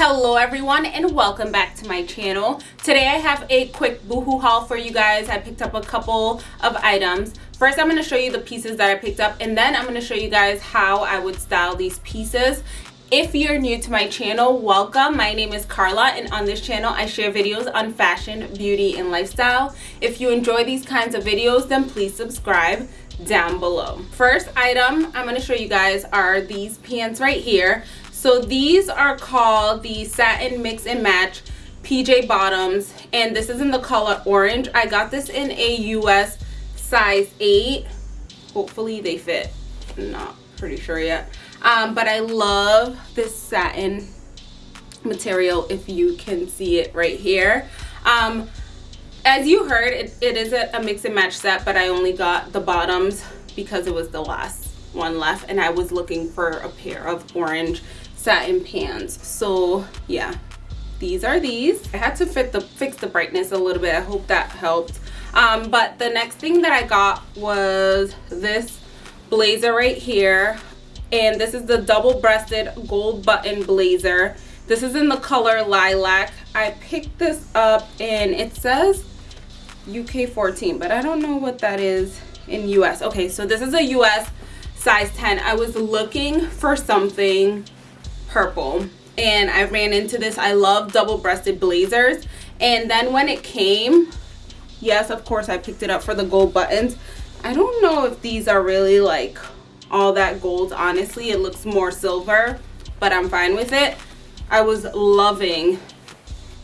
Hello everyone and welcome back to my channel. Today I have a quick boohoo haul for you guys. I picked up a couple of items. First I'm going to show you the pieces that I picked up and then I'm going to show you guys how I would style these pieces. If you're new to my channel, welcome. My name is Carla and on this channel I share videos on fashion, beauty, and lifestyle. If you enjoy these kinds of videos then please subscribe down below. First item I'm going to show you guys are these pants right here. So these are called the Satin Mix and Match PJ Bottoms and this is in the color orange. I got this in a US size 8. Hopefully they fit. not pretty sure yet. Um, but I love this satin material if you can see it right here. Um, as you heard, it, it is a, a mix and match set, but I only got the bottoms because it was the last one left and I was looking for a pair of orange satin pants. So yeah these are these. I had to fit the fix the brightness a little bit. I hope that helped. Um, but the next thing that i got was this blazer right here. And this is the double-breasted gold button blazer. This is in the color lilac. I picked this up and it says uk 14 but i don't know what that is in us okay so this is a us size 10 i was looking for something purple and I ran into this. I love double-breasted blazers. And then when it came, yes, of course, I picked it up for the gold buttons. I don't know if these are really like all that gold, honestly. It looks more silver, but I'm fine with it. I was loving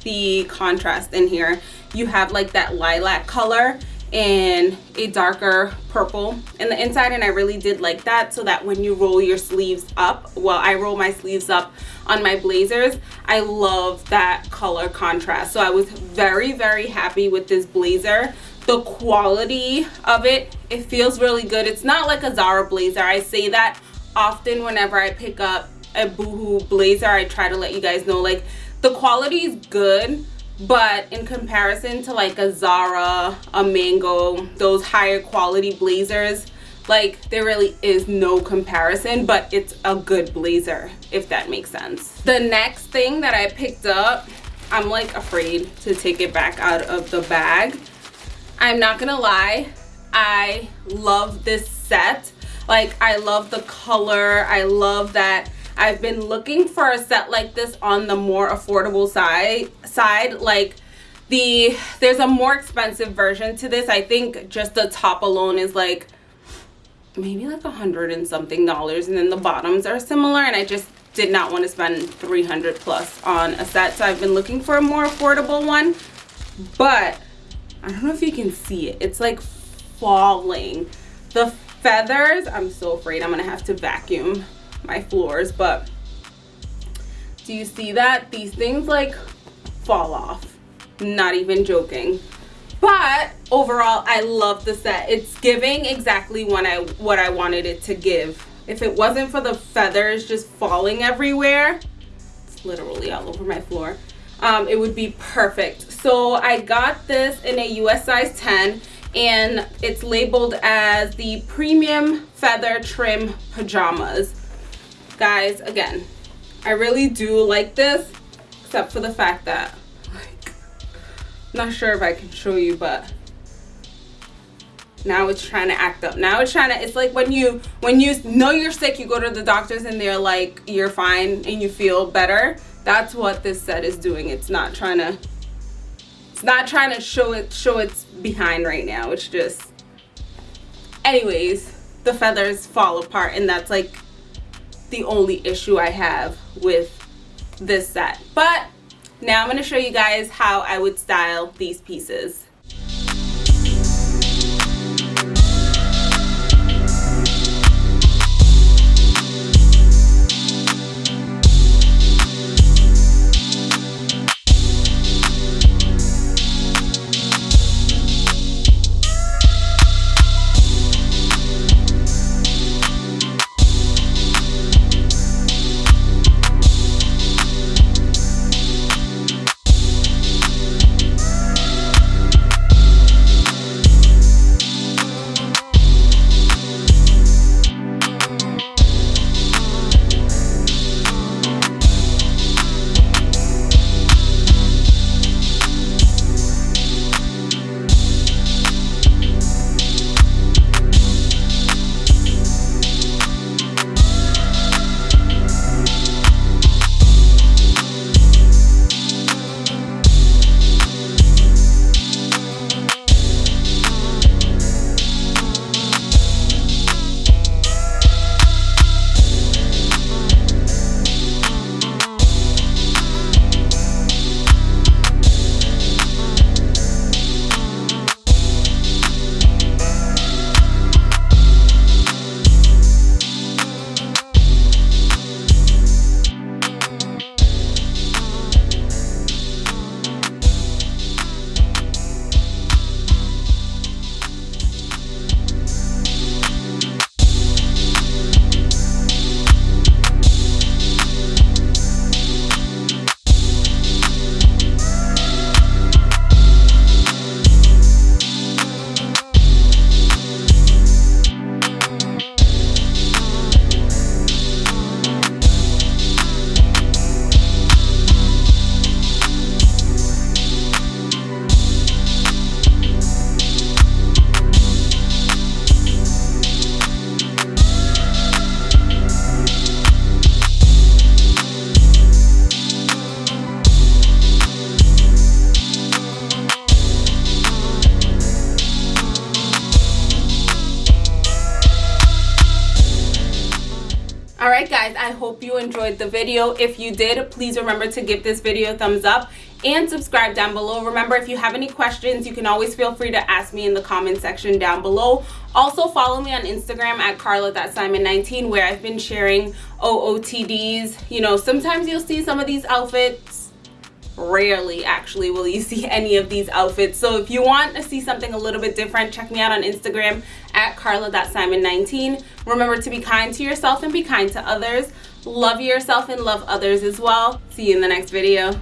the contrast in here. You have like that lilac color and a darker purple in the inside and I really did like that so that when you roll your sleeves up well I roll my sleeves up on my blazers I love that color contrast. So I was very very happy with this blazer. The quality of it it feels really good. It's not like a Zara blazer. I say that often whenever I pick up a boohoo blazer I try to let you guys know like the quality is good but in comparison to like a Zara, a Mango, those higher quality blazers, like there really is no comparison, but it's a good blazer, if that makes sense. The next thing that I picked up, I'm like afraid to take it back out of the bag. I'm not gonna lie, I love this set. Like I love the color, I love that I've been looking for a set like this on the more affordable side side like the there's a more expensive version to this. I think just the top alone is like maybe like a hundred and something dollars and then the bottoms are similar and I just did not want to spend 300 plus on a set so I've been looking for a more affordable one. But I don't know if you can see it it's like falling. The feathers I'm so afraid I'm gonna have to vacuum my floors but do you see that? These things like fall off. Not even joking. But overall i love the set. It's giving exactly what i what i wanted it to give. If it wasn't for the feathers just falling everywhere it's literally all over my floor um, it would be perfect. So i got this in a us size 10 and it's labeled as the premium feather trim pajamas guys again i really do like this except for the fact that like not sure if i can show you but now it's trying to act up. Now it's trying to it's like when you when you know you're sick you go to the doctors and they're like you're fine and you feel better. That's what this set is doing. It's not trying to it's not trying to show it show it's behind right now. It's just anyways the feathers fall apart and that's like the only issue I have with this set. But now I'm going to show you guys how I would style these pieces. I hope you enjoyed the video. If you did, please remember to give this video a thumbs up and subscribe down below. Remember, if you have any questions, you can always feel free to ask me in the comment section down below. Also, follow me on Instagram at carla.simon19 where I've been sharing OOTDs. You know, sometimes you'll see some of these outfits rarely actually will you see any of these outfits. So if you want to see something a little bit different check me out on instagram at carla.simon19 remember to be kind to yourself and be kind to others. Love yourself and love others as well. See you in the next video